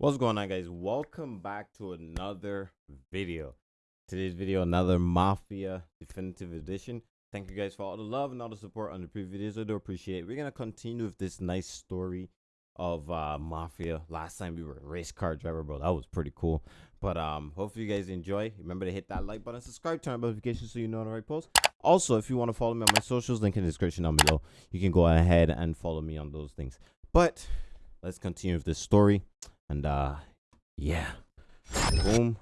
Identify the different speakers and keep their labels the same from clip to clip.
Speaker 1: What's going on guys? Welcome back to another video. Today's video, another Mafia Definitive Edition. Thank you guys for all the love and all the support on the previous videos. I do appreciate it. We're to continue with this nice story of uh, Mafia. Last time we were a race car driver, bro. That was pretty cool. But um, hopefully you guys enjoy. Remember to hit that like button, subscribe, turn on notifications so you know the right post. Also, if you want to follow me on my socials, link in the description down below. You can go ahead and follow me on those things. But let's continue with this story. And uh yeah. Boom.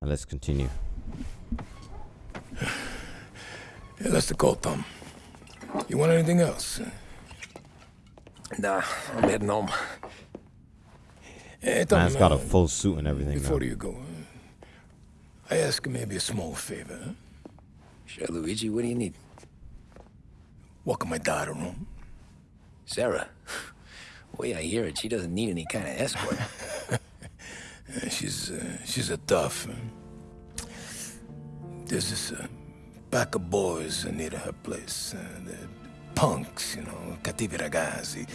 Speaker 1: And let's continue.
Speaker 2: Yeah, that's the call, Tom. You want anything else?
Speaker 3: Nah, I'm heading home.
Speaker 2: Hey, Tom,
Speaker 1: Man's got a
Speaker 2: uh,
Speaker 1: full suit and everything
Speaker 2: Before
Speaker 1: now.
Speaker 2: you go, uh, I ask you maybe a small favor. Huh?
Speaker 3: Sure, Luigi, what do you need?
Speaker 2: Welcome my daughter home.
Speaker 3: Sarah. Way I hear it, she doesn't need any kind of escort.
Speaker 2: She's uh, she's a tough. Uh, there's this uh, pack of boys near her place. Uh, they're punks, you know, cattivi ragazzi.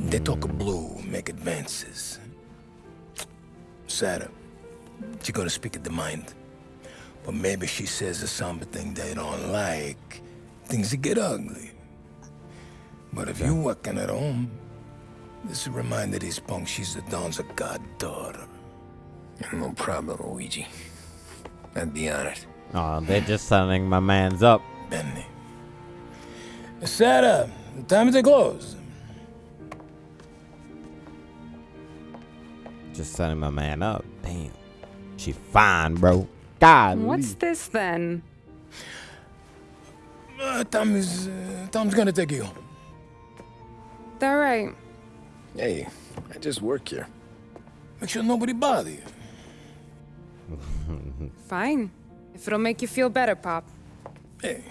Speaker 2: They talk blue, make advances. Sarah, she gonna speak at the mind. But maybe she says something they don't like. Things get ugly. But if you're working at home, this will remind these punks she's the Don's a goddaughter.
Speaker 3: no problem, Luigi. I'd be honored.
Speaker 1: Oh, they're just signing my man's up.
Speaker 2: Benny. Sarah, the time to close.
Speaker 1: Just signing my man up. Damn. She fine, bro. God.
Speaker 4: What's this then?
Speaker 2: Uh, Tom is, uh, Tom's gonna take you home.
Speaker 4: All right.
Speaker 3: Hey, I just work here.
Speaker 2: Make sure nobody bother you.
Speaker 4: Fine. If it'll make you feel better, Pop.
Speaker 2: Hey,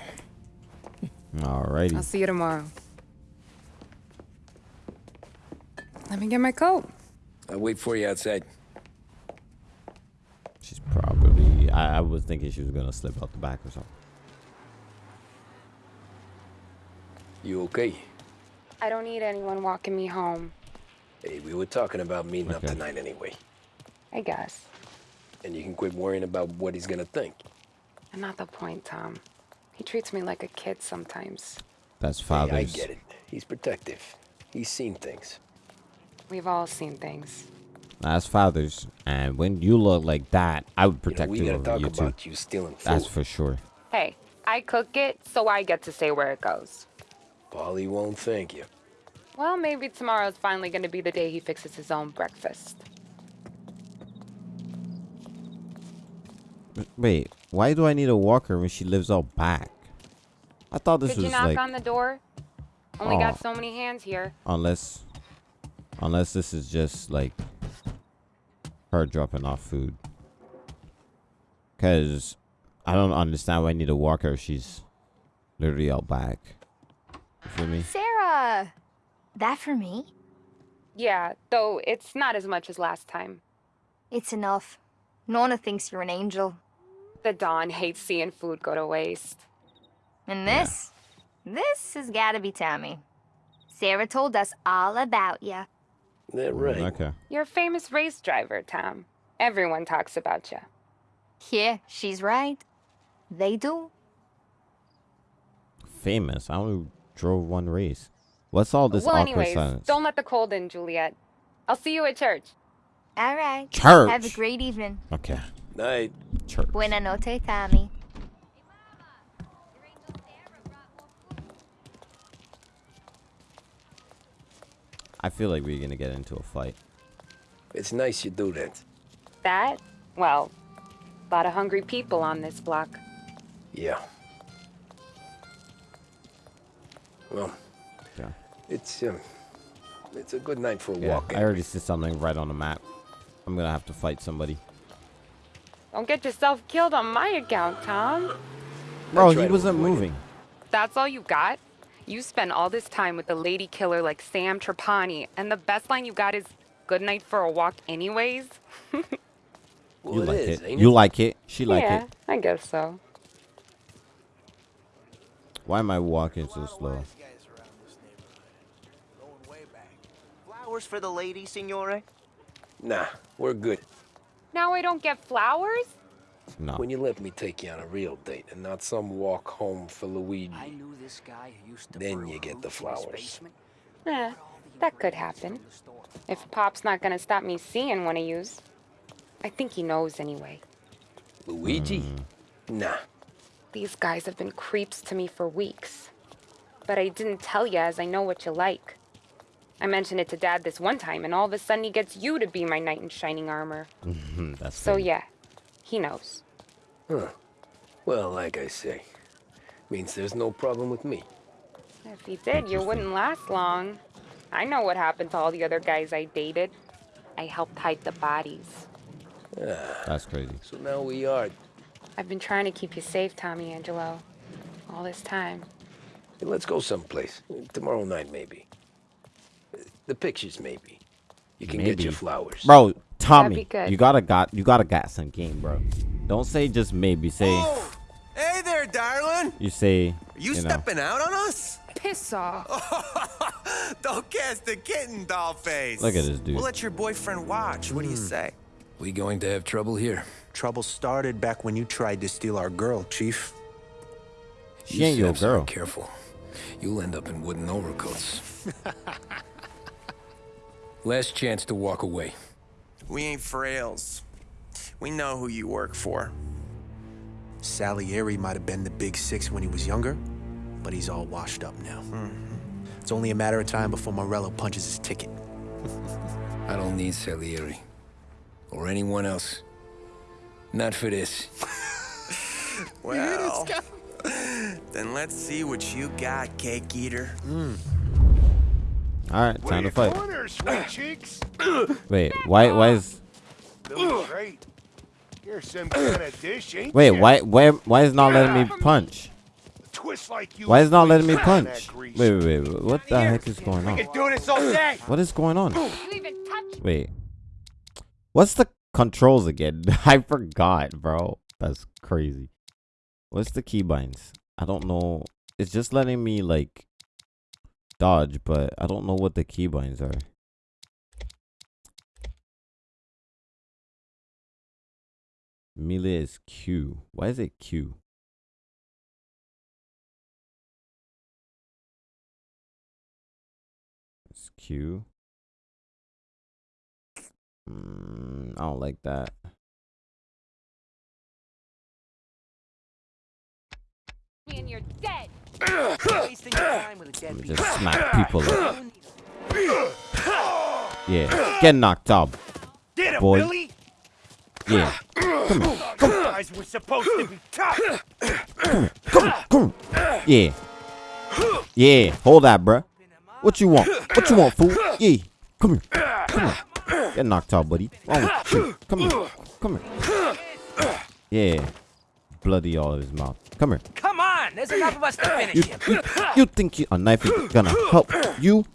Speaker 1: Alrighty.
Speaker 4: I'll see you tomorrow. Let me get my coat.
Speaker 3: I'll wait for you outside.
Speaker 1: She's probably. I, I was thinking she was gonna slip out the back or something.
Speaker 3: You okay?
Speaker 4: I don't need anyone walking me home.
Speaker 3: Hey, we were talking about meeting up tonight anyway.
Speaker 4: I guess.
Speaker 3: And you can quit worrying about what he's gonna think.
Speaker 4: And not the point, Tom. He treats me like a kid sometimes.
Speaker 1: That's
Speaker 3: Hey, I
Speaker 1: father's.
Speaker 3: get it. He's protective. He's seen things.
Speaker 4: We've all seen things.
Speaker 1: That's father's. And when you look like that, I would protect
Speaker 3: You know,
Speaker 1: protect
Speaker 3: we
Speaker 1: you
Speaker 3: gotta
Speaker 1: over
Speaker 3: talk
Speaker 1: you too.
Speaker 3: about you stealing food.
Speaker 1: That's for sure.
Speaker 4: Hey, I cook it, so I get to say where it goes.
Speaker 3: Paulie won't thank you.
Speaker 4: Well, maybe tomorrow's finally gonna be the day he fixes his own breakfast.
Speaker 1: Wait, why do I need a walker when she lives out back? I thought this
Speaker 4: Did you
Speaker 1: was
Speaker 4: knock
Speaker 1: like
Speaker 4: on the door? Only
Speaker 1: Oh.
Speaker 4: got so many hands here.
Speaker 1: unless unless this is just like her dropping off food. Cause I don't understand why I need a walker if she's literally out back. You feel me?
Speaker 5: Sarah! That for me?
Speaker 4: Yeah, though it's not as much as last time.
Speaker 5: It's enough. Nona thinks you're an angel.
Speaker 4: The Don hates seeing food go to waste.
Speaker 5: And this? This has gotta be Tommy. Sarah told us all about you.
Speaker 3: That right.
Speaker 1: Okay.
Speaker 4: You're a famous race driver, Tom. Everyone talks about you.
Speaker 5: Yeah, she's right. They do.
Speaker 1: Famous. I only drove one race. What's all this
Speaker 4: well,
Speaker 1: awkward
Speaker 4: anyways,
Speaker 1: silence?
Speaker 4: don't let the cold in, Juliet. I'll see you at church.
Speaker 5: All right.
Speaker 1: Church.
Speaker 5: Have a great evening.
Speaker 1: Okay.
Speaker 3: Night.
Speaker 1: Church.
Speaker 5: Buena noche, Tommy.
Speaker 1: I feel like we're gonna get into a fight.
Speaker 3: It's nice you do that.
Speaker 4: That? Well, a lot of hungry people on this block.
Speaker 3: Yeah. Well,
Speaker 1: Yeah.
Speaker 3: It's um, it's a good night for a
Speaker 1: Yeah.
Speaker 3: walk.
Speaker 1: I already see something right on the map. I'm gonna have to fight somebody.
Speaker 4: Don't get yourself killed on my account, Tom.
Speaker 1: Bro, he wasn't
Speaker 3: avoid it.
Speaker 1: moving.
Speaker 4: That's all you got? You spend all this time with a lady killer like Sam Trapani, and the best line you got is good night for a walk anyways?
Speaker 3: Well,
Speaker 1: you
Speaker 3: it
Speaker 1: like
Speaker 3: is,
Speaker 1: it.
Speaker 3: ain't
Speaker 1: You
Speaker 3: it?
Speaker 1: like it. She like
Speaker 4: yeah,
Speaker 1: it.
Speaker 4: I guess so.
Speaker 1: Why am I walking so slow?
Speaker 6: Wise guys around this neighborhood. Going way back. Flowers for the lady, signore?
Speaker 3: Nah, we're good.
Speaker 4: Now I don't get flowers?
Speaker 1: No.
Speaker 3: When you let me take you on a real date and not some walk home for Luigi.
Speaker 6: I knew this guy who used to
Speaker 3: Then you get the
Speaker 6: hooch in his
Speaker 3: flowers.
Speaker 6: basement.
Speaker 4: Eh, that could happen. If Pop's not gonna stop me seeing one of yous. I think he knows anyway.
Speaker 3: Luigi? Nah.
Speaker 4: These guys have been creeps to me for weeks. But I didn't tell you as I know what you like. I mentioned it to Dad this one time, and all of a sudden he gets you to be my knight in shining armor.
Speaker 1: That's
Speaker 4: So
Speaker 1: funny.
Speaker 4: yeah, he knows.
Speaker 3: Huh. Well, like I say, means there's no problem with me.
Speaker 4: If he did, you wouldn't last long. I know what happened to all the other guys I dated. I helped hide the bodies. Yeah.
Speaker 1: That's crazy.
Speaker 3: So now we are.
Speaker 4: I've been trying to keep you safe, Tommy Angelo. All this time.
Speaker 3: Hey, let's go someplace. Tomorrow night, maybe. The pictures, maybe. You can get your flowers.
Speaker 1: Bro, Tommy, you gotta got you gotta got some game, bro. Don't say just maybe. Say
Speaker 7: Oh, hey there, darling.
Speaker 1: you say
Speaker 7: Are you,
Speaker 1: know.
Speaker 7: stepping out on us?
Speaker 4: Piss off.
Speaker 7: Don't cast the kitten, doll face.
Speaker 1: Look at this dude.
Speaker 7: We'll let your boyfriend watch. What do you hmm. say?
Speaker 3: We going to have trouble here.
Speaker 8: Trouble started back when you tried to steal our girl, Chief.
Speaker 1: She
Speaker 3: You
Speaker 1: ain't your
Speaker 3: saps are
Speaker 1: girl.
Speaker 3: Careful. You'll end up in wooden overcoats. Last chance to walk away.
Speaker 7: We ain't frails. We know who you work for.
Speaker 8: Salieri might have been the big six when he was younger, but he's all washed up now. Mm-hmm. It's only a matter of time before Morello punches his ticket.
Speaker 3: I don't need Salieri. Or anyone else. Not for this.
Speaker 7: Well, then let's see what you got, cake eater. Hmm.
Speaker 1: All right, time to fight.
Speaker 2: Corner, sweet cheeks.
Speaker 1: Wait, why why is
Speaker 2: Feeling great. You're some kind of dish, ain't
Speaker 1: wait
Speaker 2: ya?
Speaker 1: why why why is not letting me punch?
Speaker 2: Twist like you.
Speaker 1: Why is not letting me punch? Wait wait wait. wait, What the heck is going on?
Speaker 2: do this all day.
Speaker 1: What is going on?
Speaker 4: You even touch
Speaker 1: Wait. What's the controls again? I forgot, bro. That's crazy. What's the keybinds? I don't know. It's just letting me like dodge, but I don't know what the keybinds are. Melee is Q. Why is it Q? It's Q. Mm, I don't like that.
Speaker 4: and you're dead.
Speaker 6: Wasting your time with a
Speaker 1: Let me just smack people up. Yeah, get knocked out.
Speaker 2: Get him,
Speaker 1: Boy.
Speaker 2: Billy.
Speaker 1: Yeah,
Speaker 2: You guys were supposed to be tough.
Speaker 1: come. Yeah, yeah. Hold that, bruh. What you want? What you want, fool? Yeah, come here. Come here. Get knocked out, buddy. You? Come here. Come here. Yeah, bloody all of his mouth. Come here.
Speaker 6: Come on, there's enough of us to finish
Speaker 1: You,
Speaker 6: him.
Speaker 1: you, you think you, a knife is gonna help you?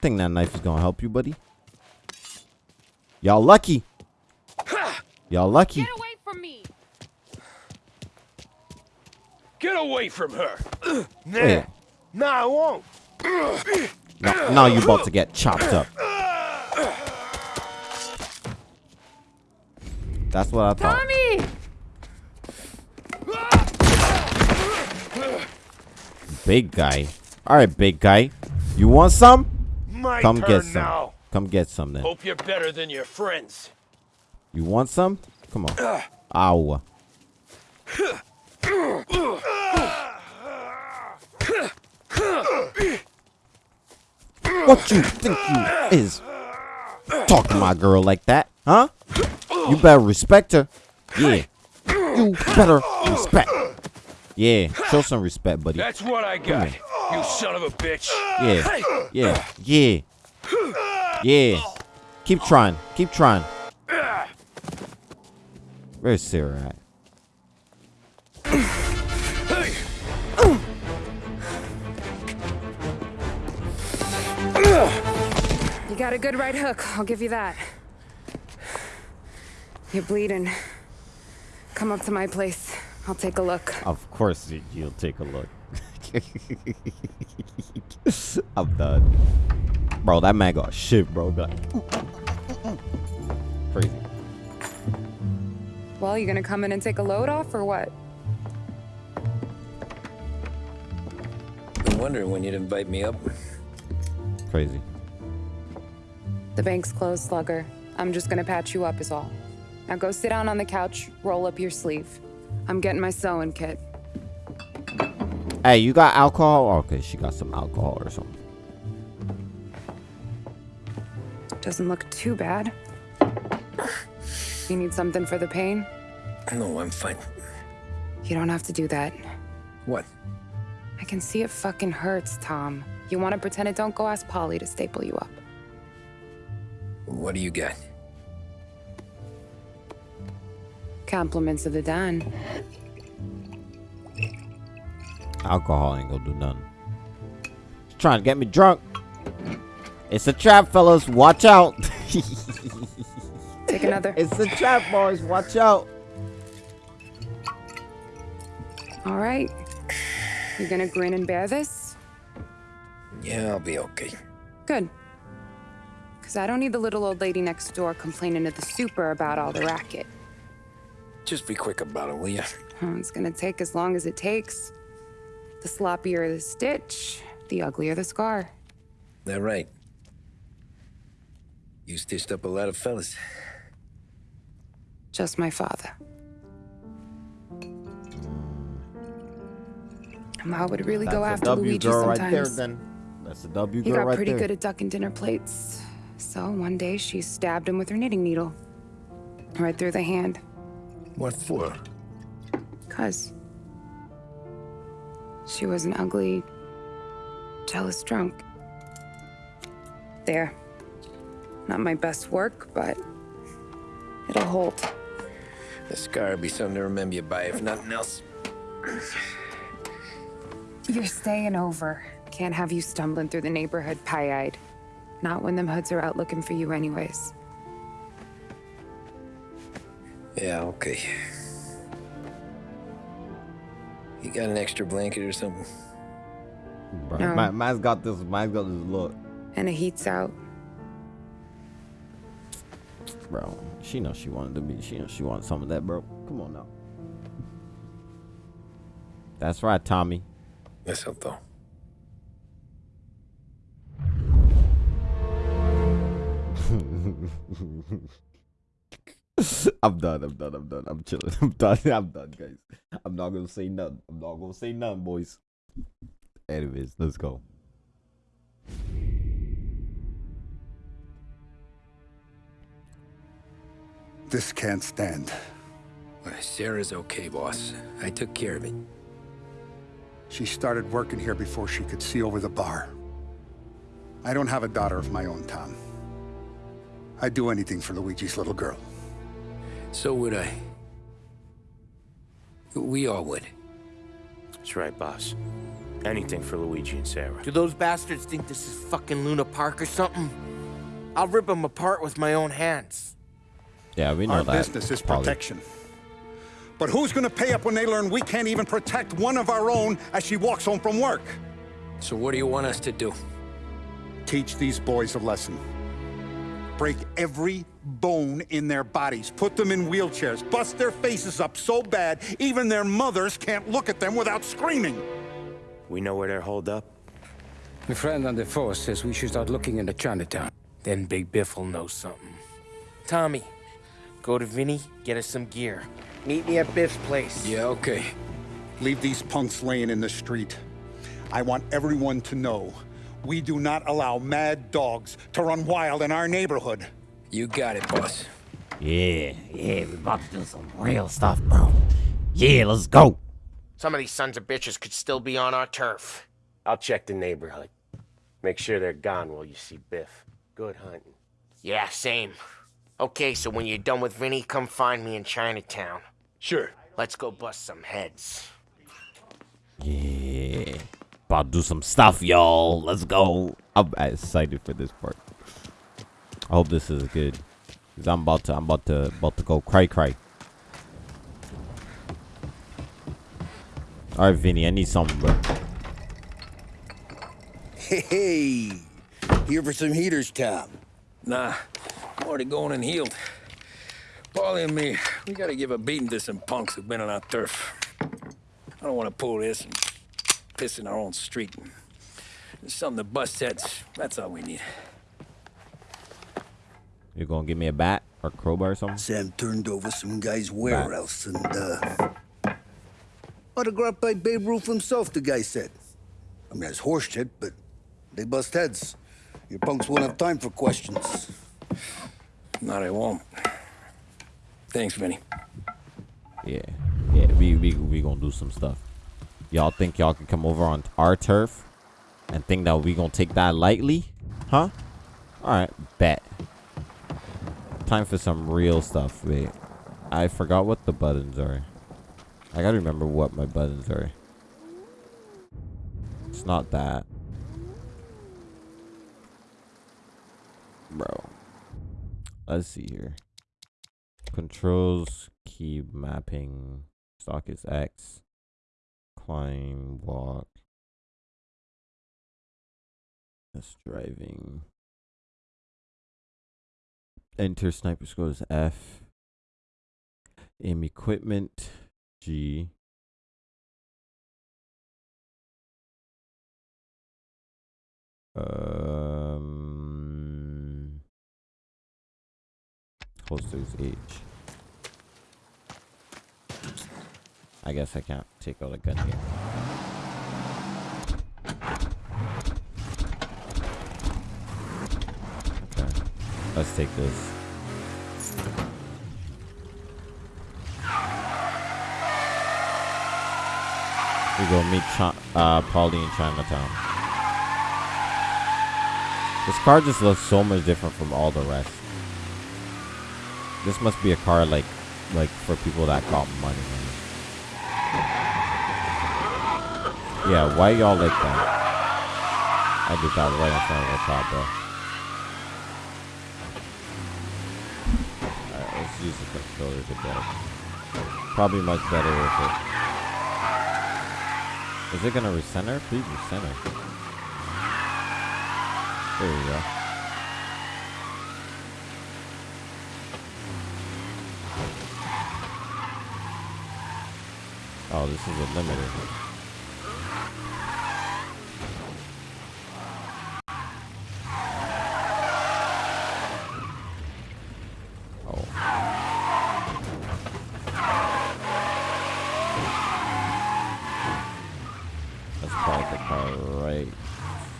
Speaker 1: Think that knife is gonna help you, buddy? Y'all lucky. Y'all lucky.
Speaker 4: Get away from me.
Speaker 3: Get away from her!
Speaker 2: Oh, nah,
Speaker 1: Wait.
Speaker 2: nah, I won't.
Speaker 1: Now, now you about to get chopped up. That's what I thought.
Speaker 4: Tommy!
Speaker 1: Big guy. All right, big guy. You want some?
Speaker 2: My
Speaker 1: Come get some.
Speaker 2: now.
Speaker 1: Come get some then.
Speaker 3: Hope you're better than your friends.
Speaker 1: You want some? Come on. Ow. What you think you is? Talk to my girl like that, huh? You better respect her. Yeah. You better respect. Yeah. Show some respect, buddy.
Speaker 3: That's what I got, you son of a bitch.
Speaker 1: Yeah. Yeah. Yeah. Yeah. Keep trying. Keep trying. Where's Sarah at?
Speaker 4: You got a good right hook, I'll give you that. You're bleeding. Come up to my place. I'll take a look.
Speaker 1: Of course you'll take a look. I'm done. Bro, that man got shit, bro. Be crazy.
Speaker 4: Well, you gonna come in and take a load off or what?
Speaker 3: I'm wondering when you'd invite me up.
Speaker 1: Crazy.
Speaker 4: The bank's closed, Slugger. I'm just gonna patch you up, is all. Now go sit down on the couch, roll up your sleeve. I'm getting my sewing kit.
Speaker 1: Hey, you got alcohol? Oh, okay, she got some alcohol or something.
Speaker 4: Doesn't look too bad. You need something for the pain?
Speaker 3: No, I'm fine.
Speaker 4: You don't have to do that.
Speaker 3: What?
Speaker 4: I can see it fucking hurts, Tom. You want to pretend it don't go ask Paulie to staple you up.
Speaker 3: What do you got?
Speaker 4: Compliments of the Don.
Speaker 1: Alcohol ain't gonna do nothing. She's trying to get me drunk. It's a trap, fellas. Watch out.
Speaker 4: Take another.
Speaker 1: it's a trap, boys. Watch out.
Speaker 4: All right. You gonna grin and bear this?
Speaker 3: Yeah, I'll be okay.
Speaker 4: Good. Because I don't need the little old lady next door complaining to the super about all the racket.
Speaker 3: Just be quick about it, will ya?
Speaker 4: Oh, It's gonna take as long as it takes. The sloppier the stitch, the uglier the scar.
Speaker 3: That right. You stitched up a lot of fellas.
Speaker 4: Just my father. Ma would really
Speaker 1: That's
Speaker 4: go
Speaker 1: a
Speaker 4: after
Speaker 1: W
Speaker 4: Luigi
Speaker 1: girl
Speaker 4: sometimes.
Speaker 1: right there. Then that's a W
Speaker 4: He
Speaker 1: girl
Speaker 4: got
Speaker 1: right
Speaker 4: pretty
Speaker 1: there.
Speaker 4: good at ducking dinner plates. So one day she stabbed him with her knitting needle. Right through the hand.
Speaker 2: What for?
Speaker 4: Cuz. She was an ugly, jealous drunk. There. Not my best work, but it'll hold.
Speaker 3: The scar will be something to remember you by, if nothing else.
Speaker 4: You're staying over. Can't have you stumbling through the neighborhood pie-eyed. Not when them hoods are out looking for you anyways.
Speaker 3: Yeah, okay. You got an extra blanket or something?
Speaker 1: Bro,
Speaker 4: No.
Speaker 1: man, man's got this. Man's got this look,
Speaker 4: And the heat's out.
Speaker 1: bro. She knows she wanted to be. She knows she wanted some of that, bro. Come on now. That's right, Tommy.
Speaker 3: Eso todo.
Speaker 1: I'm done. I'm done. I'm done. I'm chilling. I'm done. I'm done, guys. I'm not gonna say nothing. I'm not gonna say nothing, boys. Anyways, let's go.
Speaker 9: This can't stand.
Speaker 3: Sarah's okay, boss. I took care of it.
Speaker 9: She started working here before she could see over the bar. I don't have a daughter of my own, Tom. I'd do anything for Luigi's little girl.
Speaker 3: So would I. We all would.
Speaker 10: That's right, boss. Anything for Luigi and Sarah.
Speaker 6: Do those bastards think this is fucking Luna Park or something? I'll rip them apart with my own hands.
Speaker 1: Yeah, we know
Speaker 9: Our
Speaker 1: that.
Speaker 9: business is
Speaker 1: Paulie.
Speaker 9: protection. But who's gonna pay up when they learn we can't even protect one of our own as she walks home from work?
Speaker 3: So what do you want us to do?
Speaker 9: Teach these boys a lesson. Break every bone in their bodies, put them in wheelchairs, bust their faces up so bad even their mothers can't look at them without screaming.
Speaker 10: We know where they're holed up.
Speaker 11: My friend on the force says we should start looking into Chinatown.
Speaker 6: Then Big Biff will know something. Tommy, go to Vinny, get us some gear. Meet me at Biff's place.
Speaker 3: Yeah, okay.
Speaker 9: Leave these punks laying in the street. I want everyone to know we do not allow mad dogs to run wild in our neighborhood.
Speaker 3: You got it, boss.
Speaker 1: Yeah, yeah, we about to do some real stuff, bro. Yeah, let's go.
Speaker 6: Some of these sons of bitches could still be on our turf.
Speaker 10: I'll check the neighborhood. Make sure they're gone while you see Biff. Good hunting.
Speaker 6: Yeah, same. Okay, so when you're done with Vinny, come find me in Chinatown.
Speaker 10: Sure.
Speaker 6: Let's go bust some heads.
Speaker 1: Yeah. About to do some stuff, y'all. Let's go. I'm excited for this part. I hope this is good. Cause I'm about to I'm about to about to go cry cry. Alright, Vinny, I need something, bro.
Speaker 2: Hey,
Speaker 12: Here for some heaters, Tom?
Speaker 3: Nah, I'm already going and healed. Paulie and me, we gotta give a beating to some punks who've been on our turf. I don't want to pull this and piss in our own street. There's something to bust heads. That's all we need.
Speaker 1: You gonna give me a bat or crowbar or something?
Speaker 12: Sam turned over some guy's warehouse and, uh... Autographed by Babe Ruth himself, the guy said. I mean, it's horse shit, but they bust heads. Your punks won't have time for questions.
Speaker 3: Not I won't. Thanks, Vinny.
Speaker 1: Yeah, yeah, we we we gonna do some stuff. Y'all think y'all can come over on our turf and think that we gonna take that lightly? Huh? All right, bet. Time for some real stuff. Wait, I forgot what the buttons are. I gotta remember what my buttons are. It's not that. Bro. Let's see here. Controls, key mapping, stock is X, climb, walk. That's driving. Enter sniper score is F. Aim equipment, G. Um, holsters H. I guess I can't take out a gun here. Okay, let's take this. We go meet Ch uh, Paulie in Chinatown. This car just looks so much different from all the rest. This must be a car like, like for people that got money. Yeah, why y'all like that? I did that right in front of the top, bro. Alright, let's use the controller to. Probably much better with it. Is it gonna recenter? Please recenter. There we go. Oh, this is a limited. Oh. Let's park the car right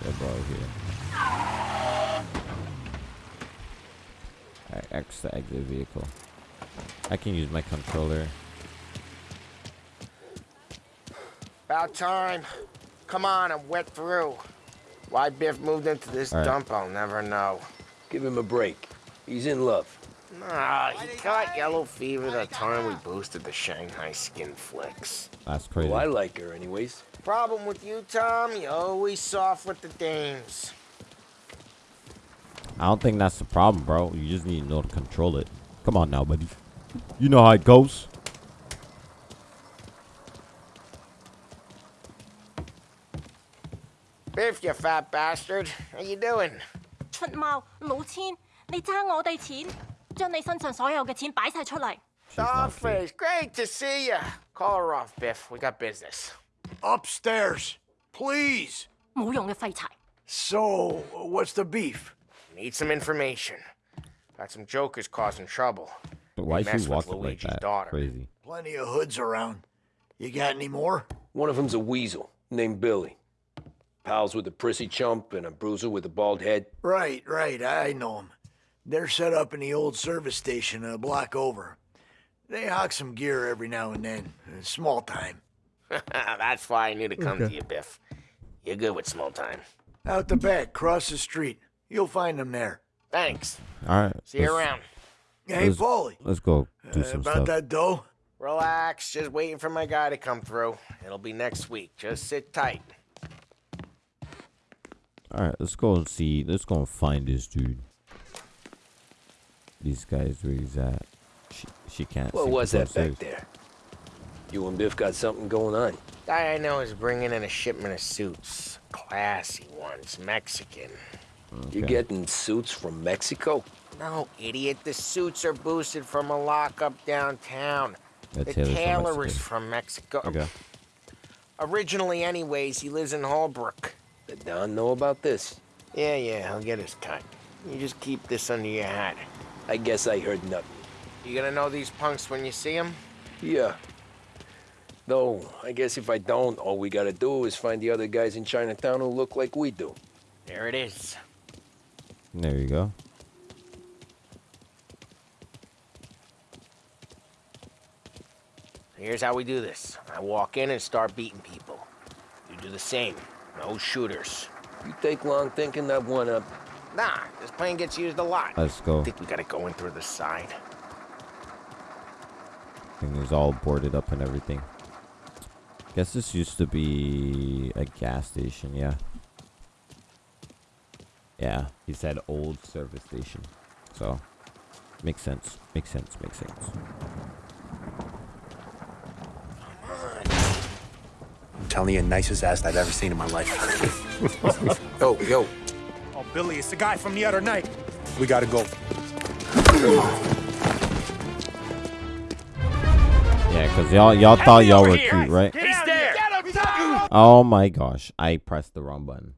Speaker 1: about here. Alright, X to exit vehicle. I can use my controller.
Speaker 6: About time. Come on, I'm wet through. Why Biff moved into this
Speaker 3: All right.
Speaker 6: dump, I'll never know.
Speaker 3: Give him a break. He's in love.
Speaker 6: Nah, he caught yellow fever the time we boosted the Shanghai skin flicks.
Speaker 1: That's oh, crazy.
Speaker 3: Well, I like her anyways.
Speaker 6: Problem with you, Tom, you always soft with the dames.
Speaker 1: I don't think that's the problem, bro. You just need to know to control it. Come on now, buddy. You know how it goes.
Speaker 6: Biff, you fat bastard. How you doing?
Speaker 13: 出猫老千，你争我哋钱，将你身上所有嘅钱摆晒出嚟。
Speaker 6: Dogface, great to see you. Call her off, Biff. We got business.
Speaker 14: Upstairs, please.
Speaker 13: 冇用嘅废柴。
Speaker 14: So, what's the beef?
Speaker 6: Need some information. Got some jokers causing trouble.
Speaker 1: But why
Speaker 6: They
Speaker 1: is
Speaker 6: mess
Speaker 1: she
Speaker 6: with
Speaker 1: walking like
Speaker 6: Luigi's
Speaker 1: that?
Speaker 6: daughter.
Speaker 1: Crazy.
Speaker 14: Plenty of hoods around. You got any more?
Speaker 3: One of them's a weasel named Billy. Pals with a prissy chump and a bruiser with a bald head.
Speaker 14: Right, right, I know know 'em. They're set up in the old service station a block over. They hawk some gear every now and then. uh, Small time.
Speaker 6: That's why I knew to come to you, Biff. You're good with small time.
Speaker 14: Out the back, cross the street. You'll find them there.
Speaker 6: Thanks.
Speaker 1: All right.
Speaker 6: See you around.
Speaker 14: Hey,
Speaker 1: let's-
Speaker 14: Paulie.
Speaker 1: Let's go do
Speaker 14: Uh,
Speaker 1: some
Speaker 14: about
Speaker 1: stuff.
Speaker 14: that dough?
Speaker 6: Relax. Just waiting for my guy to come through. It'll be next week. Just sit tight.
Speaker 1: All right, let's go and see. Let's go and find this dude. These guys where he's at. She, she can't.
Speaker 3: What
Speaker 1: see
Speaker 3: was that
Speaker 1: upstairs.
Speaker 3: back there? You and Biff got something going on.
Speaker 6: Guy I know is bringing in a shipment of suits. Classy ones, Mexican.
Speaker 1: You're
Speaker 15: getting suits from Mexico?
Speaker 6: No, idiot. The suits are boosted from a lockup downtown.
Speaker 1: The
Speaker 6: the
Speaker 1: tailor's from
Speaker 6: tailor is
Speaker 1: Mexico.
Speaker 6: from Mexico.
Speaker 1: Okay.
Speaker 6: Originally, anyways, he lives in Holbrook.
Speaker 15: The Don know about this?
Speaker 6: Yeah, yeah, he'll get his cut. You just keep this under your hat.
Speaker 15: I guess I heard nothing.
Speaker 6: You gonna know these punks when you see them?
Speaker 15: Yeah. Though, I guess if I don't, all we gotta do is find the other guys in Chinatown who look like we do.
Speaker 6: There it is.
Speaker 1: There you go.
Speaker 6: Here's how we do this. I walk in and start beating people. You do the same. No shooters.
Speaker 15: You take long thinking that one up.
Speaker 6: Nah, this plane gets used a lot.
Speaker 1: Let's go.
Speaker 6: I think we gotta go in through the side.
Speaker 1: Thing is all boarded up and everything. Guess this used to be a gas station, yeah. Yeah, he said old service station. So, makes sense. Makes sense. Makes sense.
Speaker 8: Telling you, nicest ass I've ever seen in my life.
Speaker 15: yo, yo.
Speaker 16: Oh, Billy, it's the guy from the other night.
Speaker 9: We gotta go.
Speaker 1: Yeah, cause y'all y'all thought y'all were cute, right?
Speaker 16: He's there.
Speaker 1: Oh my gosh, I pressed the wrong button.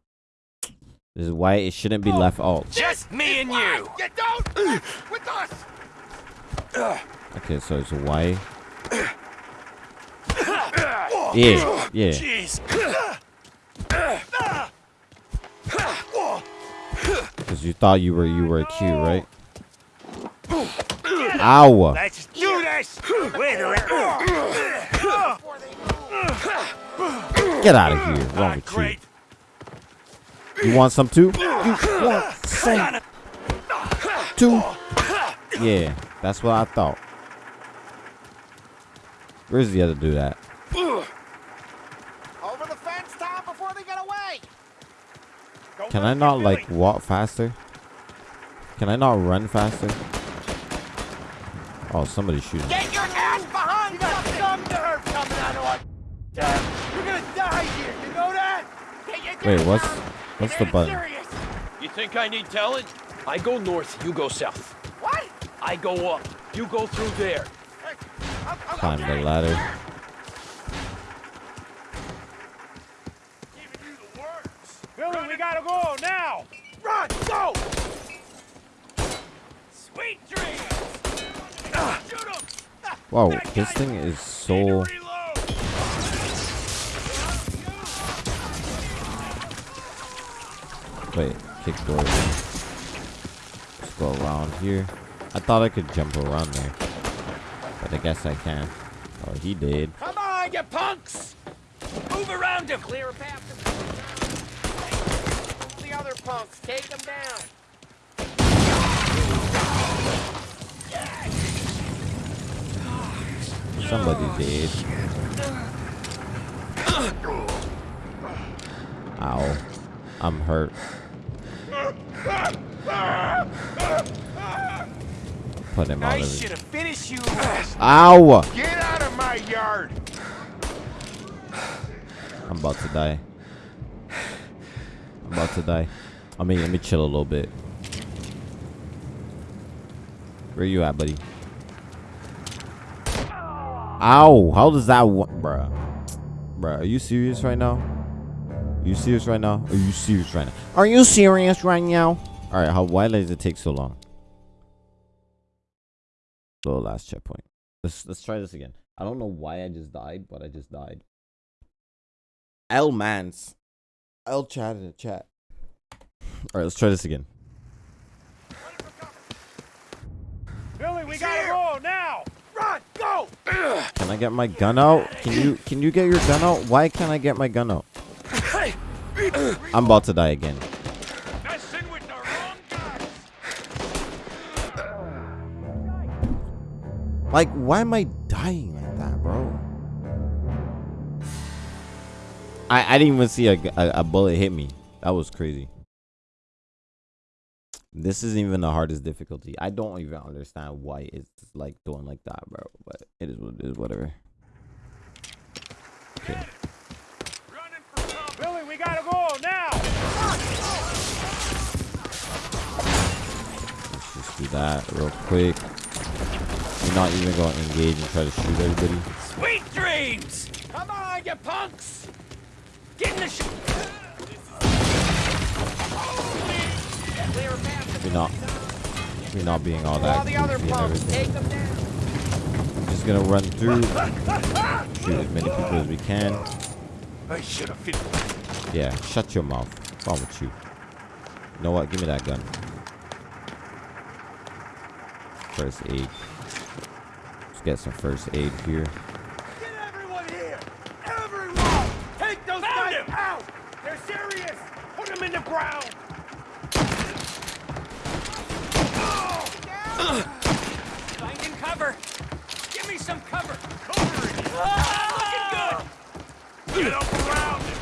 Speaker 1: This is why it shouldn't be left alt.
Speaker 16: Just me and you.
Speaker 14: You don't with us.
Speaker 1: Okay, so it's Y. Oh, yeah, yeah.
Speaker 16: Jeez.
Speaker 1: Cause you thought you were you were cute, right? Ow!
Speaker 16: Let's do this. Wait a
Speaker 1: Get out of here! Wrong ah, with you? You want some too? You want some too? Yeah, that's what I thought. Where's the other dude at?
Speaker 14: Over the fence, Tom, before they get away.
Speaker 1: Can I not like walk faster? Can I not run faster? Oh, somebody's shooting.
Speaker 14: Get your ass behind you got some nerve coming out of our town. You're gonna die here. You know that? Get your
Speaker 1: Wait, what's what's the button?
Speaker 17: You think I need telling? I go north, you go south.
Speaker 14: What?
Speaker 17: I go up, you go through there.
Speaker 1: Climb the ladder.
Speaker 16: Billy, we gotta go now.
Speaker 14: Run, go.
Speaker 16: Sweet dreams. Shoot him.
Speaker 1: Whoa, this thing is so. Wait, kick door. Let's go around here. I thought I could jump around there, but I guess I can't. Oh, he did.
Speaker 17: Come on, you punks! Move around him! Clear a path
Speaker 6: to the other punks. Take them down.
Speaker 1: Somebody did. Ow. I'm hurt. Put him out
Speaker 14: I
Speaker 1: of
Speaker 14: should have finished you.
Speaker 1: Ow!
Speaker 14: Get out of my yard.
Speaker 1: I'm about to die. I'm about to die. I mean, let me chill a little bit. Where you at, buddy? Ow! How does that work, bruh? Bruh, are you serious right now? Are you serious right now? Are you serious right now? Are you serious right now? All right, how why does it take so long? So last checkpoint. Let's let's try this again. I don't know why I just died, but I just died. L Mans. L chat in the chat. All right, let's try this again.
Speaker 16: Billy, we gotta go now.
Speaker 1: Can I get my gun out? Can you can you get your gun out? Why can't I get my gun out? I'm about to die again. Like, why am I dying like that, bro? I I didn't even see a, a, a bullet hit me. That was crazy. This isn't even the hardest difficulty. I don't even understand why it's like doing like that, bro. But it is what it is, whatever. Okay.
Speaker 16: Billy, we gotta go now.
Speaker 1: do that real quick. You're not even going to engage and try to shoot everybody.
Speaker 6: Sweet dreams! Come on, you punks! Get in the sh-
Speaker 1: We're not, we're not being all that
Speaker 6: All the other
Speaker 1: goofy and everything.
Speaker 6: take them down!
Speaker 1: Just gonna run through, shoot as many people as we can.
Speaker 17: I should have.
Speaker 1: Yeah, shut your mouth. What's wrong with you? You know what? Give me that gun. First aid. Let's get some first aid here.
Speaker 17: Everyone here! Everyone! Take those guys out! They're serious! Put them in the ground!
Speaker 6: Finding cover! Give me some cover!
Speaker 17: Covering!
Speaker 6: Ah, looking
Speaker 17: Get up around him!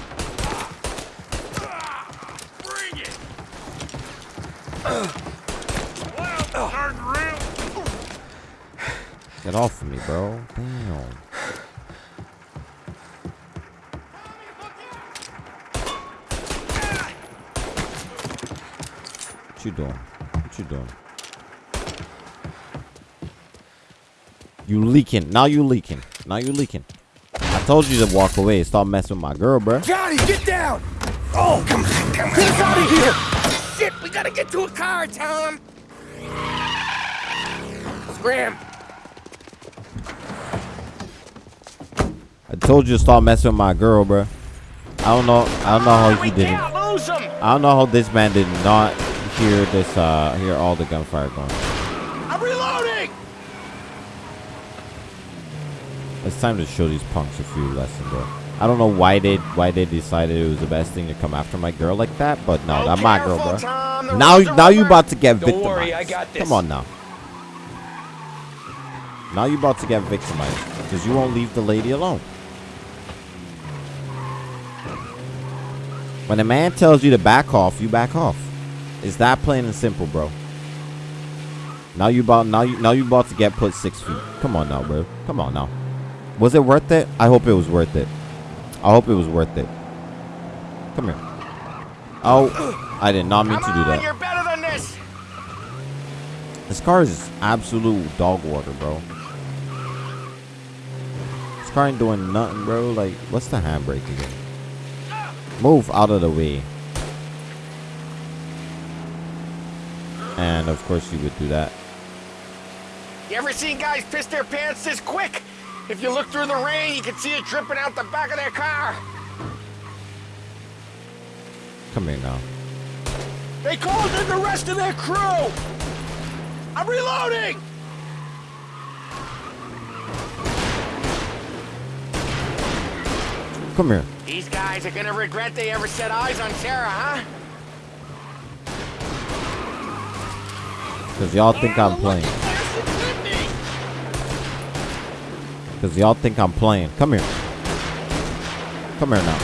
Speaker 17: Bring it! Well, real.
Speaker 1: Get off of me, bro. Damn. What you doing? What you doing? You leaking. Now you leaking. Now you leaking. I told you to walk away. Stop messing with my girl, bro.
Speaker 6: Johnny, get down! Oh, come on, come on! Get us out of here! Shit, we gotta get to a car, Tom! Scram!
Speaker 1: I told you to stop messing with my girl, bro. I don't know. I don't know how he didn't.
Speaker 6: Can't lose him!
Speaker 1: I don't know how this man did not hear this. Uh, hear all the gunfire going.
Speaker 6: I'm reloading!
Speaker 1: It's time to show these punks a few lessons, bro. I don't know why they why they decided it was the best thing to come after my girl like that, but no, that's my girl, bro.
Speaker 6: Tom,
Speaker 1: Now,
Speaker 6: roads are
Speaker 1: now you about to get
Speaker 6: Don't
Speaker 1: victimized.
Speaker 6: worry, I got this.
Speaker 1: Come on now. Now you about to get victimized because you won't leave the lady alone. When a man tells you to back off, you back off. It's that plain and simple, bro. Now you about now you now you about to get put six feet. Come on now, bro. Come on now. Was it worth it? I hope it was worth it. I hope it was worth it. Come here. Oh, I did not mean to do
Speaker 6: on,
Speaker 1: that.
Speaker 6: you're better than this!
Speaker 1: This car is absolute dog water, bro. This car ain't doing nothing, bro. Like, what's the handbrake again? Move out of the way. And of course you would do that.
Speaker 6: You ever seen guys piss their pants this quick? If you look through the rain, you can see it dripping out the back of their car.
Speaker 1: Come here now.
Speaker 6: They called in the rest of their crew! I'm reloading!
Speaker 1: Come here.
Speaker 6: These guys are gonna regret they ever set eyes on Sarah, huh?
Speaker 1: Because y'all think I'm playing. Because y'all think I'm playing. Come here. Come here now.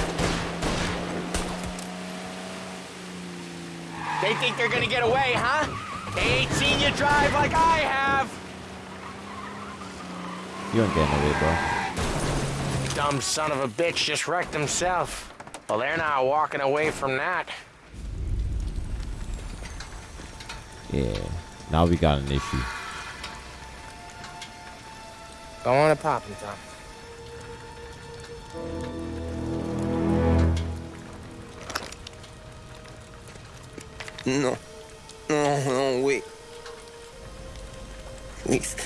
Speaker 6: They think they're gonna get away, huh? They ain't seen you drive like I have.
Speaker 1: You ain't getting away, bro.
Speaker 6: Dumb son of a bitch just wrecked himself. Well, they're not walking away from that.
Speaker 1: Yeah. Now we got an issue.
Speaker 6: Go on and pop him, Tom.
Speaker 7: No. No, no, wait. Please.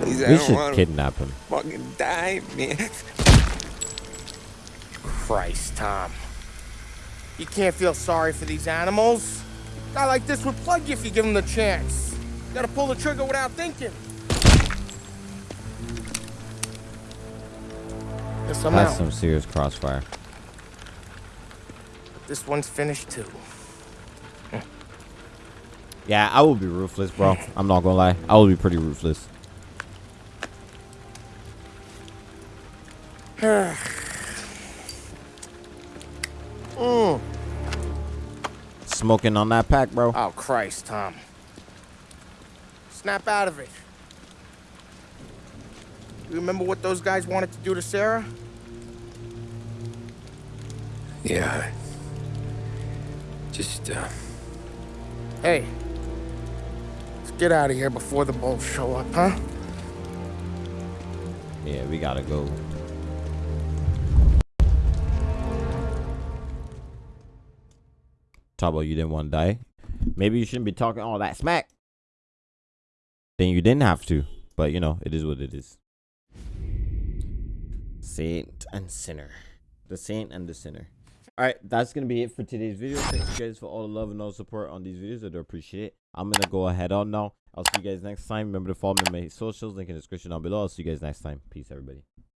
Speaker 7: Please, I
Speaker 1: We
Speaker 7: don't
Speaker 1: should
Speaker 7: wanna
Speaker 1: kidnap him.
Speaker 7: fucking die, man.
Speaker 6: Christ, Tom. You can't feel sorry for these animals. A guy like this would plug you if you give him the chance. You gotta pull the trigger without thinking. Guess I'm
Speaker 1: That's
Speaker 6: out.
Speaker 1: some serious crossfire.
Speaker 6: This one's finished too.
Speaker 1: Yeah, I will be ruthless, bro. I'm not gonna lie. I will be pretty ruthless.
Speaker 6: Mm.
Speaker 1: Smoking on that pack, bro.
Speaker 6: Oh, Christ, Tom. Snap out of it. You remember what those guys wanted to do to Sarah?
Speaker 7: Yeah. Just, uh,
Speaker 6: Hey, Let's get out of here before the bulls show up, huh?
Speaker 1: Yeah, we gotta go. Talk about you didn't want to die. Maybe you shouldn't be talking all that smack. Then you didn't have to. But you know, it is what it is. Saint and sinner. The saint and the sinner. Alright, that's gonna be it for today's video. Thank you guys for all the love and all the support on these videos. I do appreciate it. I'm gonna go ahead on now. I'll see you guys next time. Remember to follow me on my socials, link in the description down below. I'll see you guys next time. Peace everybody.